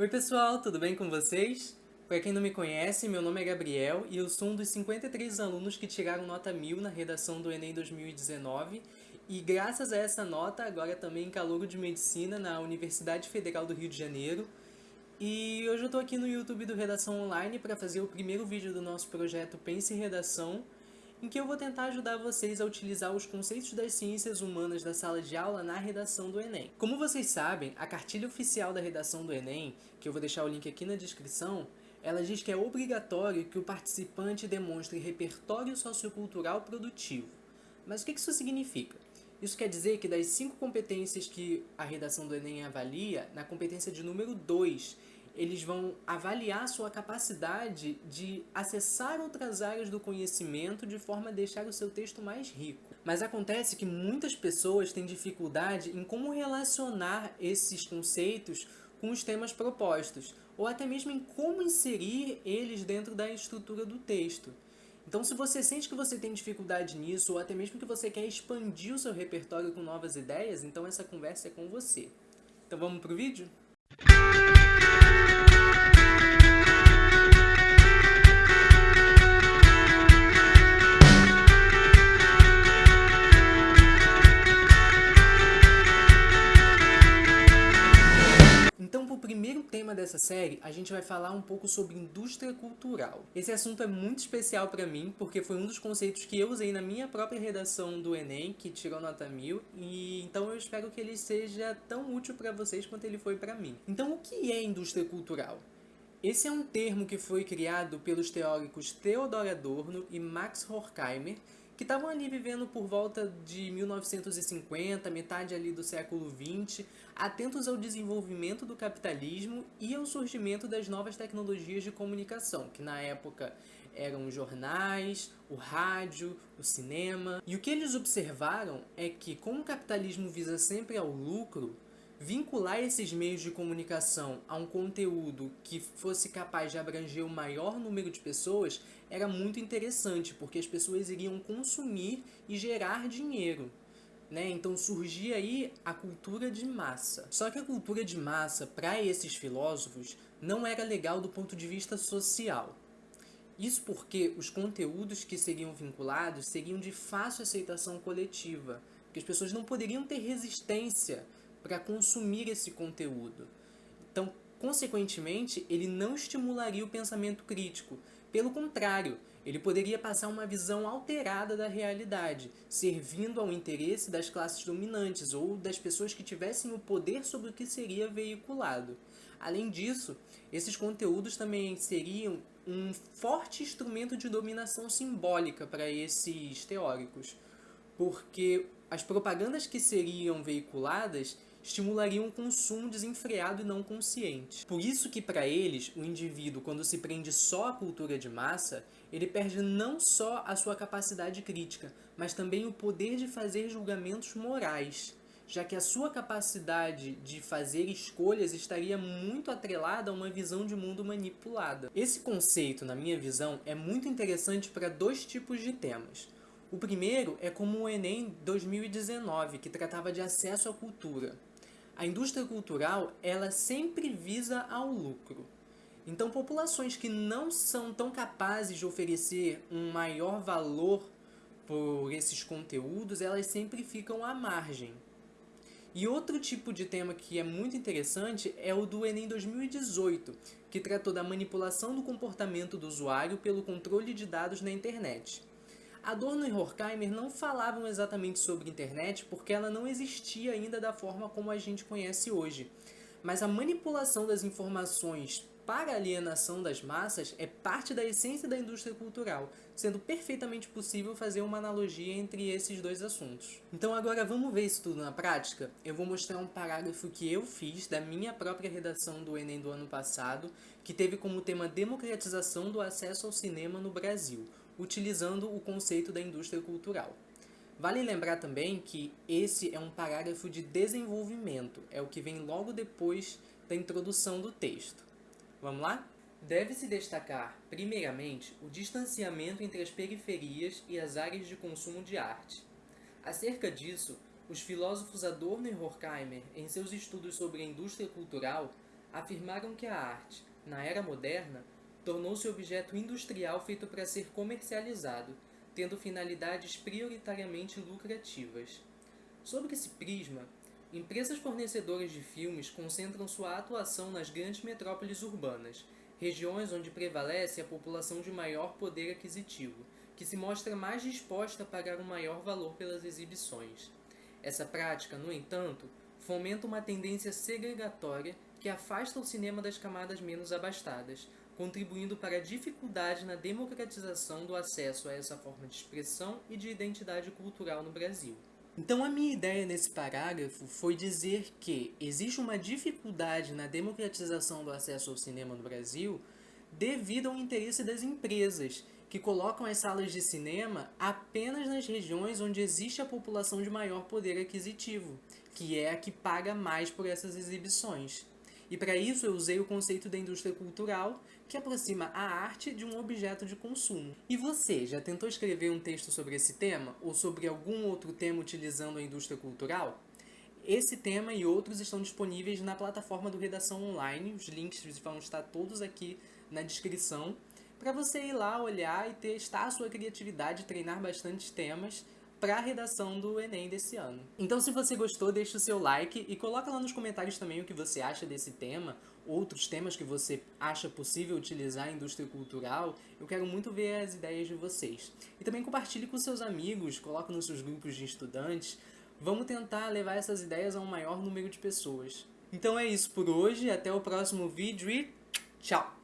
Oi pessoal, tudo bem com vocês? Para quem não me conhece, meu nome é Gabriel e eu sou um dos 53 alunos que tiraram nota 1000 na redação do Enem 2019 e graças a essa nota, agora também calouro de Medicina na Universidade Federal do Rio de Janeiro. E hoje eu estou aqui no YouTube do Redação Online para fazer o primeiro vídeo do nosso projeto Pense em Redação, em que eu vou tentar ajudar vocês a utilizar os conceitos das ciências humanas da sala de aula na redação do Enem. Como vocês sabem, a cartilha oficial da redação do Enem, que eu vou deixar o link aqui na descrição, ela diz que é obrigatório que o participante demonstre repertório sociocultural produtivo. Mas o que isso significa? Isso quer dizer que das cinco competências que a redação do Enem avalia, na competência de número 2, eles vão avaliar sua capacidade de acessar outras áreas do conhecimento de forma a deixar o seu texto mais rico. Mas acontece que muitas pessoas têm dificuldade em como relacionar esses conceitos com os temas propostos, ou até mesmo em como inserir eles dentro da estrutura do texto. Então, se você sente que você tem dificuldade nisso, ou até mesmo que você quer expandir o seu repertório com novas ideias, então essa conversa é com você. Então vamos pro vídeo? Série, a gente vai falar um pouco sobre indústria cultural. Esse assunto é muito especial para mim, porque foi um dos conceitos que eu usei na minha própria redação do Enem, que tirou nota 1000, e então eu espero que ele seja tão útil para vocês quanto ele foi para mim. Então, o que é indústria cultural? Esse é um termo que foi criado pelos teóricos Theodor Adorno e Max Horkheimer, que estavam ali vivendo por volta de 1950, metade ali do século 20, atentos ao desenvolvimento do capitalismo e ao surgimento das novas tecnologias de comunicação, que na época eram os jornais, o rádio, o cinema. E o que eles observaram é que, como o capitalismo visa sempre ao lucro, vincular esses meios de comunicação a um conteúdo que fosse capaz de abranger o maior número de pessoas era muito interessante, porque as pessoas iriam consumir e gerar dinheiro. Né? Então surgia aí a cultura de massa. Só que a cultura de massa, para esses filósofos, não era legal do ponto de vista social. Isso porque os conteúdos que seriam vinculados seriam de fácil aceitação coletiva, porque as pessoas não poderiam ter resistência para consumir esse conteúdo. Então, consequentemente, ele não estimularia o pensamento crítico. Pelo contrário, ele poderia passar uma visão alterada da realidade, servindo ao interesse das classes dominantes ou das pessoas que tivessem o poder sobre o que seria veiculado. Além disso, esses conteúdos também seriam um forte instrumento de dominação simbólica para esses teóricos, porque as propagandas que seriam veiculadas estimulariam um consumo desenfreado e não consciente. Por isso que para eles, o indivíduo, quando se prende só à cultura de massa, ele perde não só a sua capacidade crítica, mas também o poder de fazer julgamentos morais, já que a sua capacidade de fazer escolhas estaria muito atrelada a uma visão de mundo manipulada. Esse conceito, na minha visão, é muito interessante para dois tipos de temas. O primeiro é como o Enem 2019, que tratava de acesso à cultura. A indústria cultural, ela sempre visa ao lucro. Então, populações que não são tão capazes de oferecer um maior valor por esses conteúdos, elas sempre ficam à margem. E outro tipo de tema que é muito interessante é o do Enem 2018, que tratou da manipulação do comportamento do usuário pelo controle de dados na internet. Adorno e Horkheimer não falavam exatamente sobre internet porque ela não existia ainda da forma como a gente conhece hoje. Mas a manipulação das informações para a alienação das massas é parte da essência da indústria cultural, sendo perfeitamente possível fazer uma analogia entre esses dois assuntos. Então agora vamos ver isso tudo na prática? Eu vou mostrar um parágrafo que eu fiz da minha própria redação do Enem do ano passado, que teve como tema democratização do acesso ao cinema no Brasil utilizando o conceito da indústria cultural. Vale lembrar também que esse é um parágrafo de desenvolvimento, é o que vem logo depois da introdução do texto. Vamos lá? Deve-se destacar, primeiramente, o distanciamento entre as periferias e as áreas de consumo de arte. Acerca disso, os filósofos Adorno e Horkheimer, em seus estudos sobre a indústria cultural, afirmaram que a arte, na era moderna, tornou-se objeto industrial feito para ser comercializado, tendo finalidades prioritariamente lucrativas. Sobre esse prisma, empresas fornecedoras de filmes concentram sua atuação nas grandes metrópoles urbanas, regiões onde prevalece a população de maior poder aquisitivo, que se mostra mais disposta a pagar um maior valor pelas exibições. Essa prática, no entanto, fomenta uma tendência segregatória que afasta o cinema das camadas menos abastadas, contribuindo para a dificuldade na democratização do acesso a essa forma de expressão e de identidade cultural no Brasil. Então a minha ideia nesse parágrafo foi dizer que existe uma dificuldade na democratização do acesso ao cinema no Brasil devido ao interesse das empresas, que colocam as salas de cinema apenas nas regiões onde existe a população de maior poder aquisitivo, que é a que paga mais por essas exibições. E para isso eu usei o conceito da indústria cultural, que aproxima a arte de um objeto de consumo. E você, já tentou escrever um texto sobre esse tema, ou sobre algum outro tema utilizando a indústria cultural? Esse tema e outros estão disponíveis na plataforma do Redação Online, os links vão estar todos aqui na descrição, para você ir lá olhar e testar a sua criatividade, treinar bastante temas para a redação do Enem desse ano. Então se você gostou, deixa o seu like e coloca lá nos comentários também o que você acha desse tema, outros temas que você acha possível utilizar em indústria cultural. Eu quero muito ver as ideias de vocês. E também compartilhe com seus amigos, coloque nos seus grupos de estudantes. Vamos tentar levar essas ideias a um maior número de pessoas. Então é isso por hoje, até o próximo vídeo e tchau!